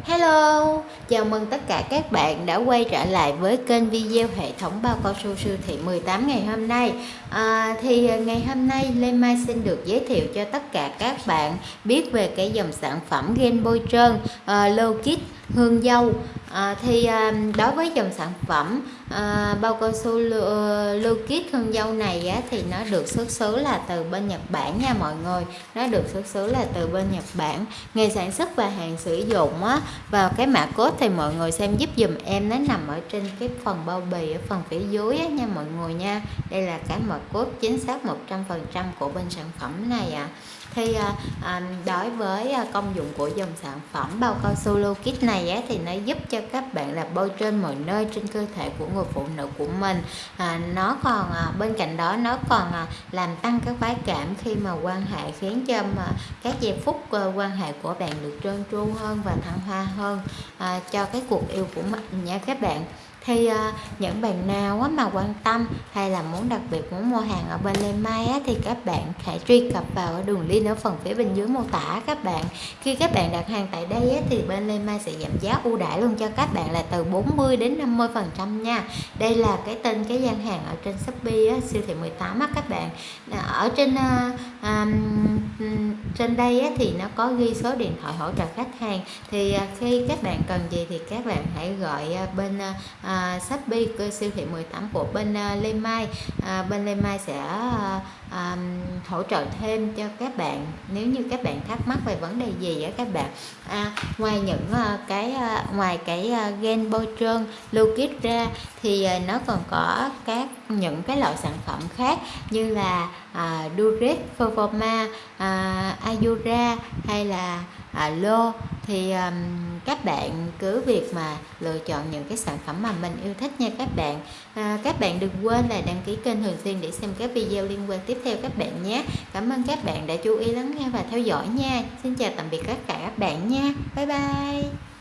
Hello, chào mừng tất cả các bạn đã quay trở lại với kênh video hệ thống bao cao su siêu thị 18 ngày hôm nay. À, Thì ngày hôm nay Lê Mai xin được giới thiệu cho tất cả các bạn biết về cái dòng sản phẩm Game bôi trơn uh, Low Kit hương dâu. À, thì à, đối với dòng sản phẩm à, bao cao su lưu kit hương dâu này á, thì nó được xuất xứ là từ bên Nhật Bản nha mọi người. Nó được xuất xứ là từ bên Nhật Bản. Ngày sản xuất và hàng sử dụng á và cái mã code thì mọi người xem giúp dùm em nó nằm ở trên cái phần bao bì ở phần phía dưới á, nha mọi người nha. Đây là cái mã code chính xác 100% của bên sản phẩm này ạ. À thì à, à, đối với à, công dụng của dòng sản phẩm bao cao su lưu Kit này á, thì nó giúp cho các bạn là bôi trên mọi nơi trên cơ thể của người phụ nữ của mình. À, nó còn à, bên cạnh đó nó còn à, làm tăng các khoái cảm khi mà quan hệ khiến cho mà các giây phút à, quan hệ của bạn được trơn tru hơn và thăng hoa hơn à, cho cái cuộc yêu của mình nha các bạn thì à, những bạn nào á, mà quan tâm hay là muốn đặc biệt muốn mua hàng ở bên Lê Mai á, thì các bạn hãy truy cập vào đường link ở phần phía bên dưới mô tả các bạn. Khi các bạn đặt hàng tại đây á, thì bên Lê Mai sẽ giảm giá ưu đãi luôn cho các bạn là từ 40 đến 50 phần trăm nha. Đây là cái tên cái gian hàng ở trên Shopee á, siêu thị 18 á các bạn. Ở trên uh, um, trên đây á, thì nó có ghi số điện thoại hỗ trợ khách hàng. Thì à, khi các bạn cần gì thì các bạn hãy gọi à, bên à, à Shopee cơ siêu thị 18 của bên à, Lê Mai. À, bên Lê Mai sẽ à, à, hỗ trợ thêm cho các bạn. Nếu như các bạn thắc mắc về vấn đề gì á các bạn à, ngoài những à, cái à, ngoài cái à, gen bôi trơn lưu kit ra thì à, nó còn có các những cái loại sản phẩm khác như là à, Durex, Performa, à, Ayura hay là à, Lô thì um, các bạn cứ việc mà lựa chọn những cái sản phẩm mà mình yêu thích nha các bạn. À, các bạn đừng quên là đăng ký kênh thường xuyên để xem các video liên quan tiếp theo các bạn nhé. Cảm ơn các bạn đã chú ý lắng nghe và theo dõi nha. Xin chào tạm biệt tất cả các bạn nha. Bye bye.